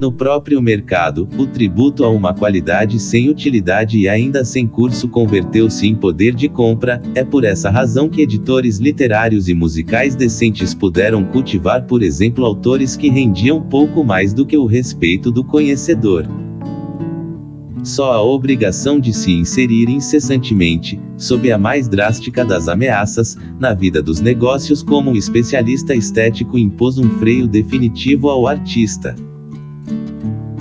No próprio mercado, o tributo a uma qualidade sem utilidade e ainda sem curso converteu-se em poder de compra, é por essa razão que editores literários e musicais decentes puderam cultivar, por exemplo, autores que rendiam pouco mais do que o respeito do conhecedor. Só a obrigação de se inserir incessantemente, sob a mais drástica das ameaças, na vida dos negócios como um especialista estético impôs um freio definitivo ao artista.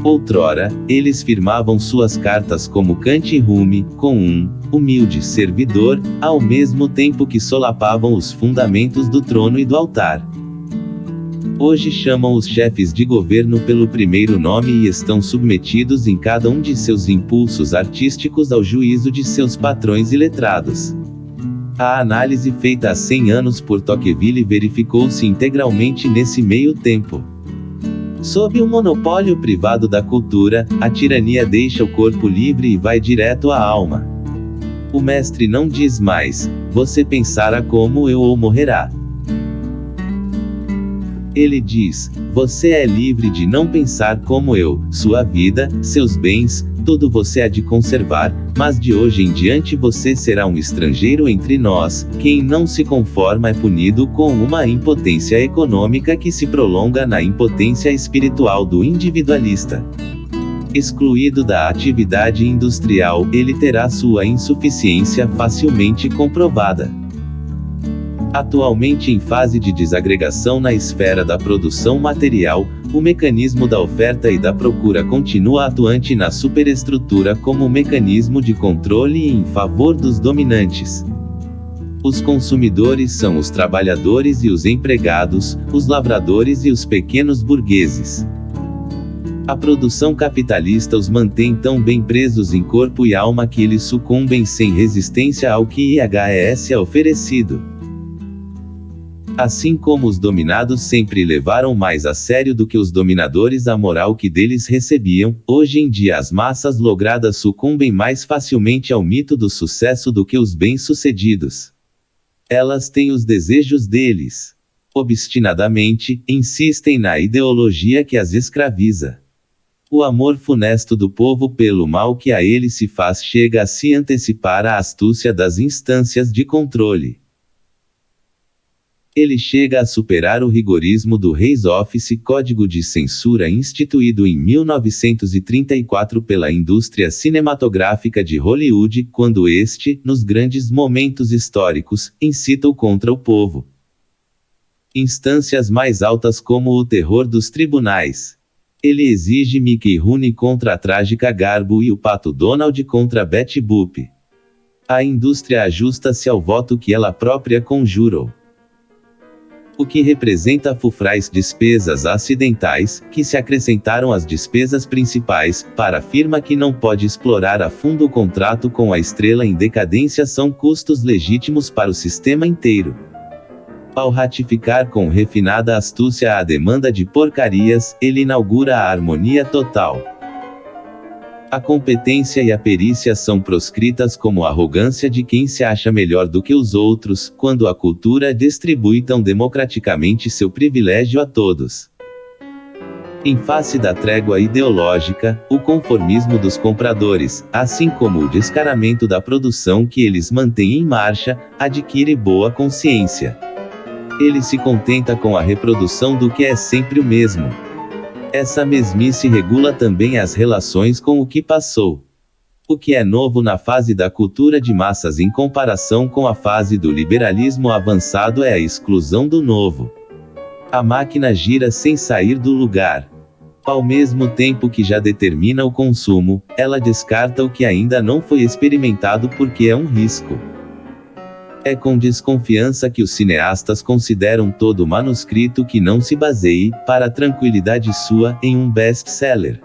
Outrora, eles firmavam suas cartas como Kant Rume, com um humilde servidor, ao mesmo tempo que solapavam os fundamentos do trono e do altar. Hoje chamam os chefes de governo pelo primeiro nome e estão submetidos em cada um de seus impulsos artísticos ao juízo de seus patrões e letrados. A análise feita há 100 anos por Tocqueville verificou-se integralmente nesse meio tempo. Sob o monopólio privado da cultura, a tirania deixa o corpo livre e vai direto à alma. O mestre não diz mais: você pensará como eu ou morrerá. Ele diz: Você é livre de não pensar como eu, sua vida, seus bens, tudo você há de conservar, mas de hoje em diante você será um estrangeiro entre nós. Quem não se conforma é punido com uma impotência econômica que se prolonga na impotência espiritual do individualista. Excluído da atividade industrial, ele terá sua insuficiência facilmente comprovada. Atualmente em fase de desagregação na esfera da produção material, o mecanismo da oferta e da procura continua atuante na superestrutura como mecanismo de controle em favor dos dominantes. Os consumidores são os trabalhadores e os empregados, os lavradores e os pequenos burgueses. A produção capitalista os mantém tão bem presos em corpo e alma que eles sucumbem sem resistência ao que IHS é oferecido. Assim como os dominados sempre levaram mais a sério do que os dominadores a moral que deles recebiam, hoje em dia as massas logradas sucumbem mais facilmente ao mito do sucesso do que os bem-sucedidos. Elas têm os desejos deles. Obstinadamente, insistem na ideologia que as escraviza. O amor funesto do povo pelo mal que a ele se faz chega a se antecipar à astúcia das instâncias de controle. Ele chega a superar o rigorismo do Reis Office Código de Censura instituído em 1934 pela indústria cinematográfica de Hollywood, quando este, nos grandes momentos históricos, incita o contra o povo. Instâncias mais altas como o terror dos tribunais. Ele exige Mickey Rooney contra a trágica Garbo e o Pato Donald contra Betty Boop. A indústria ajusta-se ao voto que ela própria conjurou o que representa fufrais despesas acidentais, que se acrescentaram às despesas principais, para a firma que não pode explorar a fundo o contrato com a estrela em decadência são custos legítimos para o sistema inteiro. Ao ratificar com refinada astúcia a demanda de porcarias, ele inaugura a harmonia total. A competência e a perícia são proscritas como arrogância de quem se acha melhor do que os outros, quando a cultura distribui tão democraticamente seu privilégio a todos. Em face da trégua ideológica, o conformismo dos compradores, assim como o descaramento da produção que eles mantêm em marcha, adquire boa consciência. Ele se contenta com a reprodução do que é sempre o mesmo, essa mesmice regula também as relações com o que passou. O que é novo na fase da cultura de massas em comparação com a fase do liberalismo avançado é a exclusão do novo. A máquina gira sem sair do lugar. Ao mesmo tempo que já determina o consumo, ela descarta o que ainda não foi experimentado porque é um risco. É com desconfiança que os cineastas consideram todo manuscrito que não se baseie, para tranquilidade sua, em um best-seller.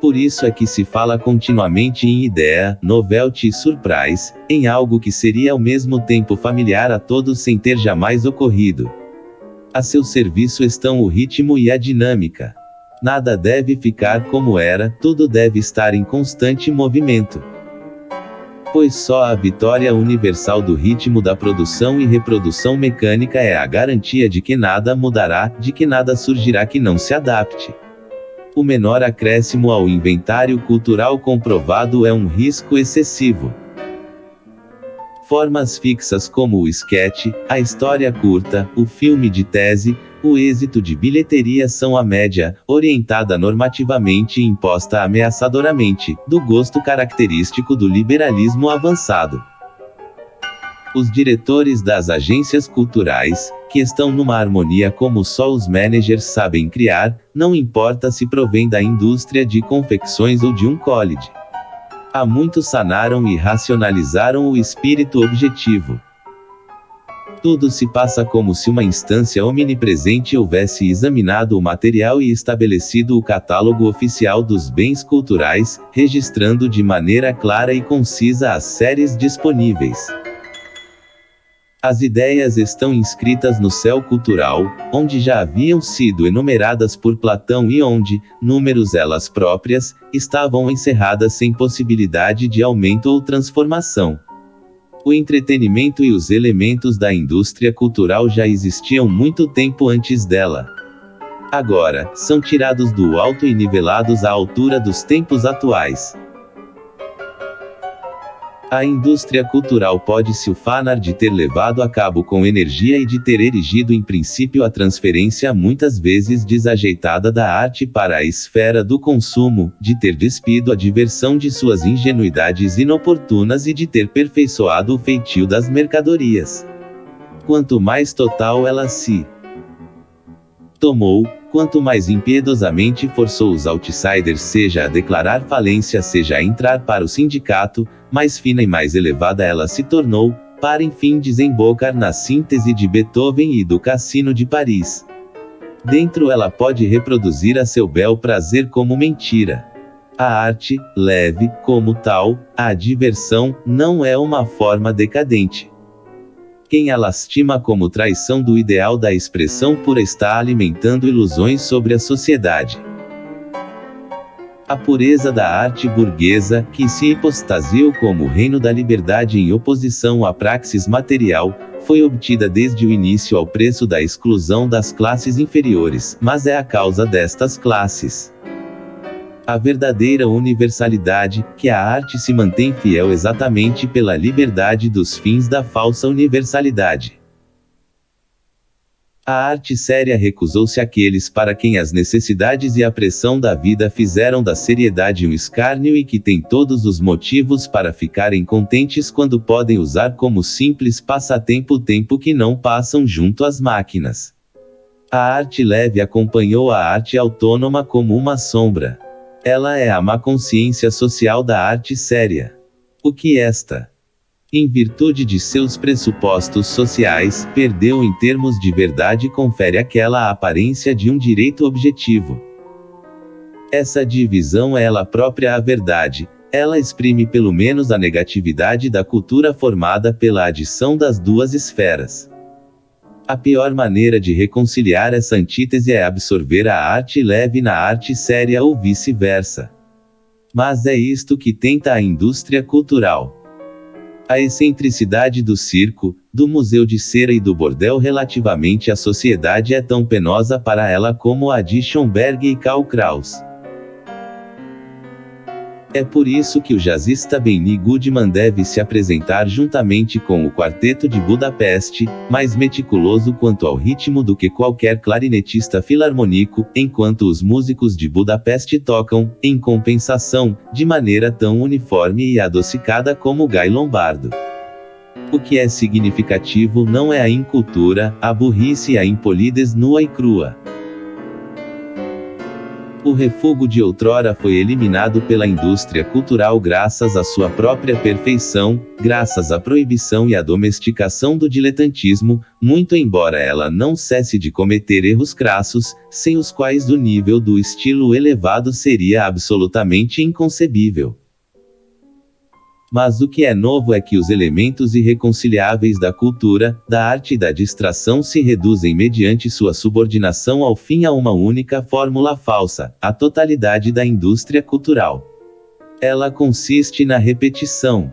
Por isso é que se fala continuamente em ideia, novelty e surprise, em algo que seria ao mesmo tempo familiar a todos sem ter jamais ocorrido. A seu serviço estão o ritmo e a dinâmica. Nada deve ficar como era, tudo deve estar em constante movimento pois só a vitória universal do ritmo da produção e reprodução mecânica é a garantia de que nada mudará, de que nada surgirá que não se adapte. o menor acréscimo ao inventário cultural comprovado é um risco excessivo. Formas fixas como o sketch, a história curta, o filme de tese, o êxito de bilheteria são a média, orientada normativamente e imposta ameaçadoramente, do gosto característico do liberalismo avançado. Os diretores das agências culturais, que estão numa harmonia como só os managers sabem criar, não importa se provém da indústria de confecções ou de um college. Há muitos sanaram e racionalizaram o espírito objetivo. Tudo se passa como se uma instância omnipresente houvesse examinado o material e estabelecido o catálogo oficial dos bens culturais, registrando de maneira clara e concisa as séries disponíveis. As ideias estão inscritas no céu cultural, onde já haviam sido enumeradas por Platão e onde, números elas próprias, estavam encerradas sem possibilidade de aumento ou transformação. O entretenimento e os elementos da indústria cultural já existiam muito tempo antes dela. Agora, são tirados do alto e nivelados à altura dos tempos atuais. A indústria cultural pode se ufanar de ter levado a cabo com energia e de ter erigido em princípio a transferência muitas vezes desajeitada da arte para a esfera do consumo, de ter despido a diversão de suas ingenuidades inoportunas e de ter perfeiçoado o feitio das mercadorias. Quanto mais total ela se tomou, quanto mais impiedosamente forçou os outsiders seja a declarar falência seja a entrar para o sindicato, mais fina e mais elevada ela se tornou, para enfim desembocar na síntese de Beethoven e do Cassino de Paris. Dentro ela pode reproduzir a seu bel prazer como mentira. A arte, leve, como tal, a diversão, não é uma forma decadente. Quem a lastima como traição do ideal da expressão pura está alimentando ilusões sobre a sociedade. A pureza da arte burguesa, que se hipostasiou como reino da liberdade em oposição à praxis material, foi obtida desde o início ao preço da exclusão das classes inferiores, mas é a causa destas classes. A verdadeira universalidade, que a arte se mantém fiel exatamente pela liberdade dos fins da falsa universalidade. A arte séria recusou-se àqueles para quem as necessidades e a pressão da vida fizeram da seriedade um escárnio e que têm todos os motivos para ficarem contentes quando podem usar como simples passatempo o tempo que não passam junto às máquinas. A arte leve acompanhou a arte autônoma como uma sombra. Ela é a má consciência social da arte séria. O que esta em virtude de seus pressupostos sociais, perdeu em termos de verdade confere aquela aparência de um direito objetivo. Essa divisão é ela própria a verdade, ela exprime pelo menos a negatividade da cultura formada pela adição das duas esferas. A pior maneira de reconciliar essa antítese é absorver a arte leve na arte séria ou vice-versa. Mas é isto que tenta a indústria cultural. A excentricidade do circo, do museu de cera e do bordel relativamente à sociedade é tão penosa para ela como a de Schomberg e Karl Kraus. É por isso que o jazzista Benny Goodman deve se apresentar juntamente com o Quarteto de Budapeste, mais meticuloso quanto ao ritmo do que qualquer clarinetista filarmônico, enquanto os músicos de Budapeste tocam, em compensação, de maneira tão uniforme e adocicada como Guy Lombardo. O que é significativo não é a incultura, a burrice e a impolidez nua e crua. O refúgio de outrora foi eliminado pela indústria cultural graças à sua própria perfeição, graças à proibição e à domesticação do diletantismo, muito embora ela não cesse de cometer erros crassos, sem os quais o nível do estilo elevado seria absolutamente inconcebível. Mas o que é novo é que os elementos irreconciliáveis da cultura, da arte e da distração se reduzem mediante sua subordinação ao fim a uma única fórmula falsa, a totalidade da indústria cultural. Ela consiste na repetição.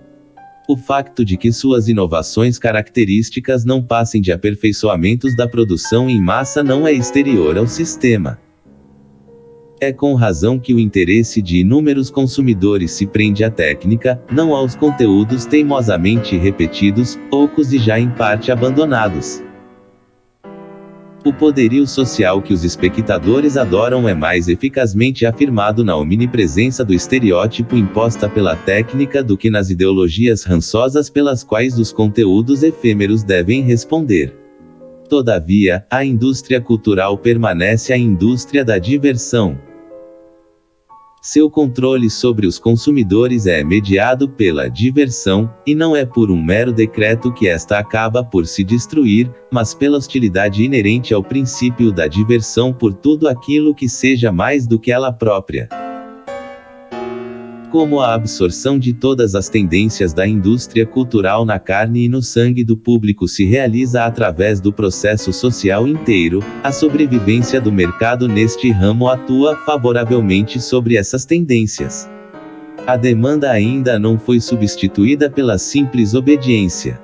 O facto de que suas inovações características não passem de aperfeiçoamentos da produção em massa não é exterior ao sistema. É com razão que o interesse de inúmeros consumidores se prende à técnica, não aos conteúdos teimosamente repetidos, poucos e já em parte abandonados. O poderio social que os espectadores adoram é mais eficazmente afirmado na omnipresença do estereótipo imposta pela técnica do que nas ideologias rançosas pelas quais os conteúdos efêmeros devem responder. Todavia, a indústria cultural permanece a indústria da diversão. Seu controle sobre os consumidores é mediado pela diversão, e não é por um mero decreto que esta acaba por se destruir, mas pela hostilidade inerente ao princípio da diversão por tudo aquilo que seja mais do que ela própria como a absorção de todas as tendências da indústria cultural na carne e no sangue do público se realiza através do processo social inteiro, a sobrevivência do mercado neste ramo atua favoravelmente sobre essas tendências. A demanda ainda não foi substituída pela simples obediência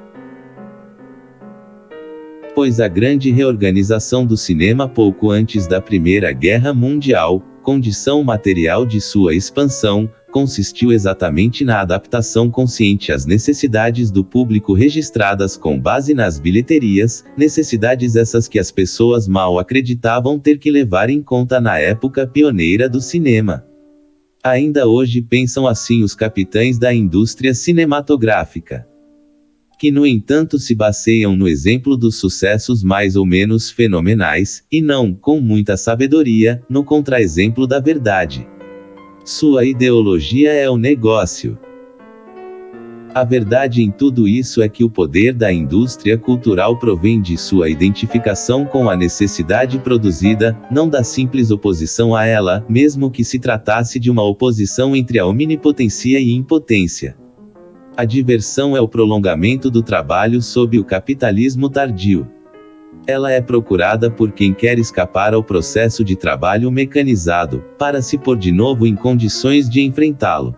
pois a grande reorganização do cinema pouco antes da Primeira Guerra Mundial, condição material de sua expansão, consistiu exatamente na adaptação consciente às necessidades do público registradas com base nas bilheterias, necessidades essas que as pessoas mal acreditavam ter que levar em conta na época pioneira do cinema. Ainda hoje pensam assim os capitães da indústria cinematográfica que no entanto se baseiam no exemplo dos sucessos mais ou menos fenomenais, e não, com muita sabedoria, no contraexemplo da verdade. Sua ideologia é o negócio. A verdade em tudo isso é que o poder da indústria cultural provém de sua identificação com a necessidade produzida, não da simples oposição a ela, mesmo que se tratasse de uma oposição entre a omnipotência e impotência. A diversão é o prolongamento do trabalho sob o capitalismo tardio. Ela é procurada por quem quer escapar ao processo de trabalho mecanizado, para se pôr de novo em condições de enfrentá-lo.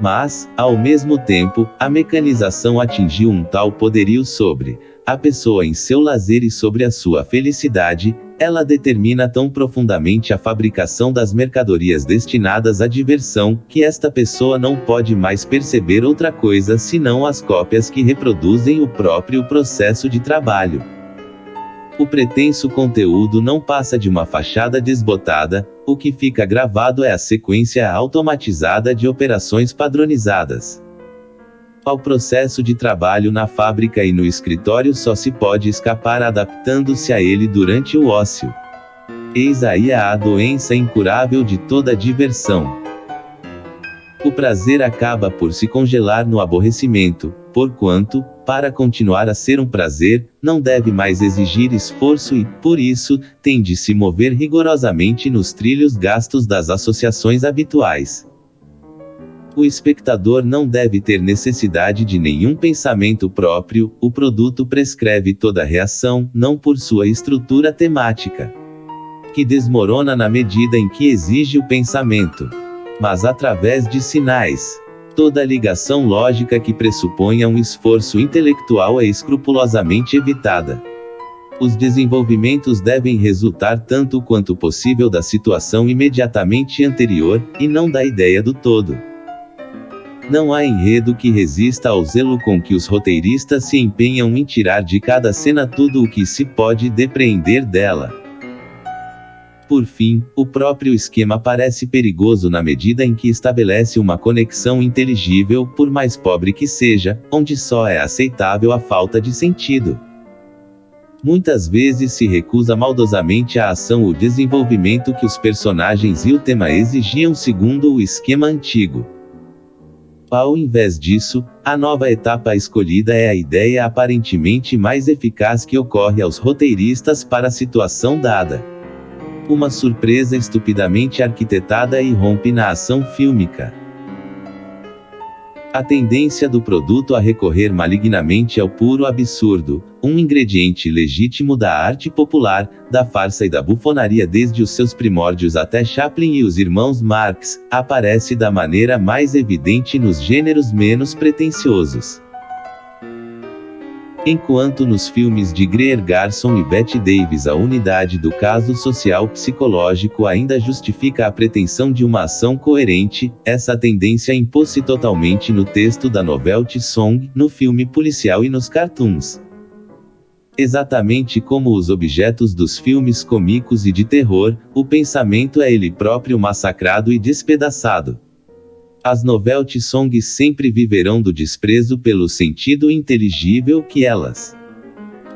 Mas, ao mesmo tempo, a mecanização atingiu um tal poderio sobre a pessoa em seu lazer e sobre a sua felicidade, ela determina tão profundamente a fabricação das mercadorias destinadas à diversão, que esta pessoa não pode mais perceber outra coisa senão as cópias que reproduzem o próprio processo de trabalho. O pretenso conteúdo não passa de uma fachada desbotada, o que fica gravado é a sequência automatizada de operações padronizadas. Ao processo de trabalho na fábrica e no escritório só se pode escapar adaptando-se a ele durante o ócio. Eis aí a doença incurável de toda diversão. O prazer acaba por se congelar no aborrecimento, porquanto, para continuar a ser um prazer, não deve mais exigir esforço e, por isso, tem de se mover rigorosamente nos trilhos gastos das associações habituais. O espectador não deve ter necessidade de nenhum pensamento próprio, o produto prescreve toda reação, não por sua estrutura temática. Que desmorona na medida em que exige o pensamento. Mas através de sinais. Toda ligação lógica que pressuponha um esforço intelectual é escrupulosamente evitada. Os desenvolvimentos devem resultar tanto quanto possível da situação imediatamente anterior, e não da ideia do todo. Não há enredo que resista ao zelo com que os roteiristas se empenham em tirar de cada cena tudo o que se pode depreender dela. Por fim, o próprio esquema parece perigoso na medida em que estabelece uma conexão inteligível, por mais pobre que seja, onde só é aceitável a falta de sentido. Muitas vezes se recusa maldosamente a ação ou desenvolvimento que os personagens e o tema exigiam segundo o esquema antigo. Ao invés disso, a nova etapa escolhida é a ideia aparentemente mais eficaz que ocorre aos roteiristas para a situação dada. Uma surpresa estupidamente arquitetada irrompe na ação fílmica. A tendência do produto a recorrer malignamente ao puro absurdo, um ingrediente legítimo da arte popular, da farsa e da bufonaria desde os seus primórdios até Chaplin e os irmãos Marx, aparece da maneira mais evidente nos gêneros menos pretensiosos. Enquanto nos filmes de Greer Garson e Bette Davis a unidade do caso social psicológico ainda justifica a pretensão de uma ação coerente, essa tendência impôs-se totalmente no texto da novelty song, no filme policial e nos cartoons. Exatamente como os objetos dos filmes cômicos e de terror, o pensamento é ele próprio massacrado e despedaçado. As novelty songs sempre viverão do desprezo pelo sentido inteligível que elas,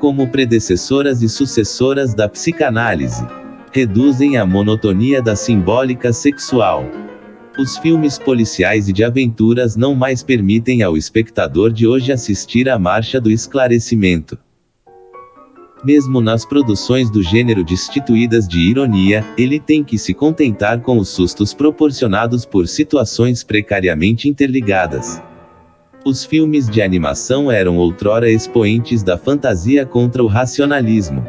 como predecessoras e sucessoras da psicanálise, reduzem à monotonia da simbólica sexual. Os filmes policiais e de aventuras não mais permitem ao espectador de hoje assistir à marcha do esclarecimento. Mesmo nas produções do gênero destituídas de ironia, ele tem que se contentar com os sustos proporcionados por situações precariamente interligadas. Os filmes de animação eram outrora expoentes da fantasia contra o racionalismo.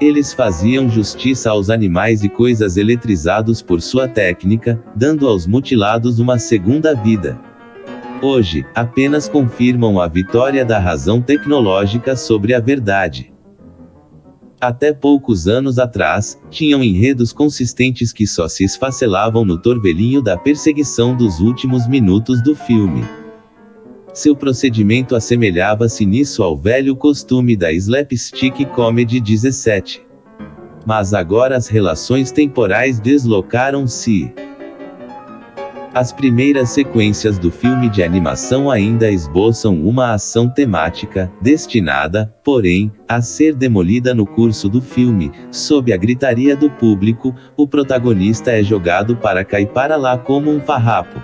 Eles faziam justiça aos animais e coisas eletrizados por sua técnica, dando aos mutilados uma segunda vida. Hoje, apenas confirmam a vitória da razão tecnológica sobre a verdade até poucos anos atrás, tinham enredos consistentes que só se esfacelavam no torvelinho da perseguição dos últimos minutos do filme. Seu procedimento assemelhava-se nisso ao velho costume da slapstick comedy 17. Mas agora as relações temporais deslocaram-se. As primeiras sequências do filme de animação ainda esboçam uma ação temática, destinada, porém, a ser demolida no curso do filme, sob a gritaria do público, o protagonista é jogado para cair para lá como um farrapo.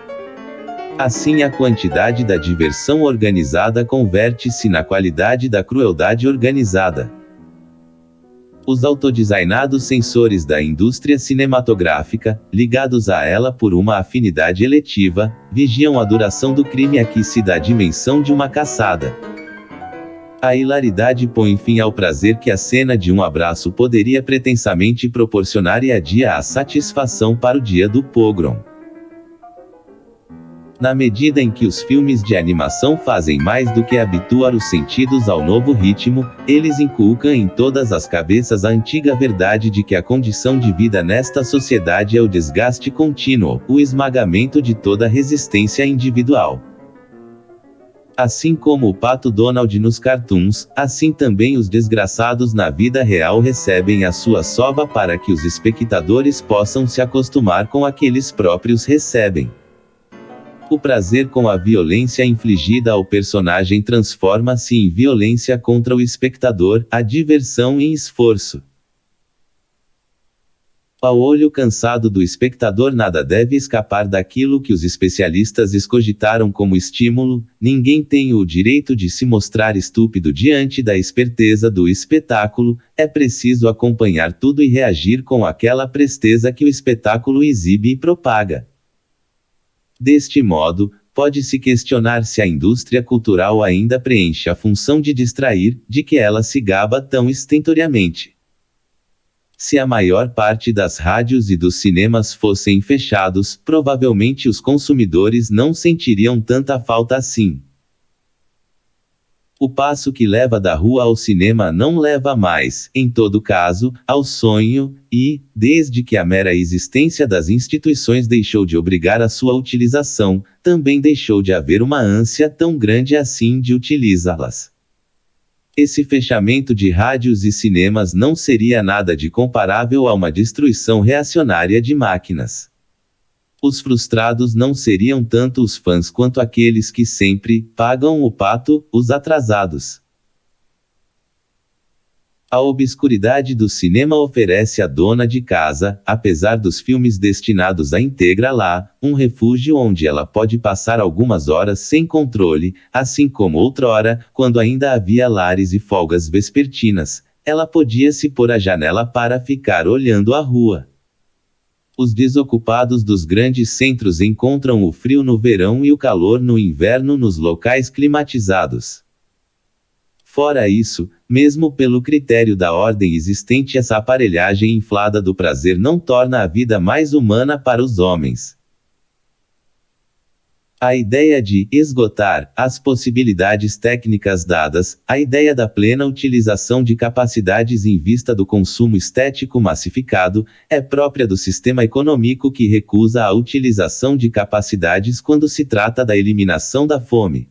Assim a quantidade da diversão organizada converte-se na qualidade da crueldade organizada. Os autodesignados sensores da indústria cinematográfica, ligados a ela por uma afinidade eletiva, vigiam a duração do crime aqui se dá dimensão de uma caçada. A hilaridade põe fim ao prazer que a cena de um abraço poderia pretensamente proporcionar e adia a satisfação para o dia do pogrom. Na medida em que os filmes de animação fazem mais do que habituar os sentidos ao novo ritmo, eles inculcam em todas as cabeças a antiga verdade de que a condição de vida nesta sociedade é o desgaste contínuo, o esmagamento de toda resistência individual. Assim como o pato Donald nos cartoons, assim também os desgraçados na vida real recebem a sua sova para que os espectadores possam se acostumar com aqueles próprios recebem. O prazer com a violência infligida ao personagem transforma-se em violência contra o espectador, a diversão em esforço. Ao olho cansado do espectador nada deve escapar daquilo que os especialistas escogitaram como estímulo, ninguém tem o direito de se mostrar estúpido diante da esperteza do espetáculo, é preciso acompanhar tudo e reagir com aquela presteza que o espetáculo exibe e propaga. Deste modo, pode-se questionar se a indústria cultural ainda preenche a função de distrair, de que ela se gaba tão estentoriamente. Se a maior parte das rádios e dos cinemas fossem fechados, provavelmente os consumidores não sentiriam tanta falta assim. O passo que leva da rua ao cinema não leva mais, em todo caso, ao sonho, e, desde que a mera existência das instituições deixou de obrigar a sua utilização, também deixou de haver uma ânsia tão grande assim de utilizá-las. Esse fechamento de rádios e cinemas não seria nada de comparável a uma destruição reacionária de máquinas. Os frustrados não seriam tanto os fãs quanto aqueles que sempre pagam o pato, os atrasados. A obscuridade do cinema oferece à dona de casa, apesar dos filmes destinados à integra lá, um refúgio onde ela pode passar algumas horas sem controle, assim como outrora, quando ainda havia lares e folgas vespertinas, ela podia se pôr à janela para ficar olhando a rua. Os desocupados dos grandes centros encontram o frio no verão e o calor no inverno nos locais climatizados. Fora isso, mesmo pelo critério da ordem existente, essa aparelhagem inflada do prazer não torna a vida mais humana para os homens. A ideia de esgotar as possibilidades técnicas dadas, a ideia da plena utilização de capacidades em vista do consumo estético massificado, é própria do sistema econômico que recusa a utilização de capacidades quando se trata da eliminação da fome.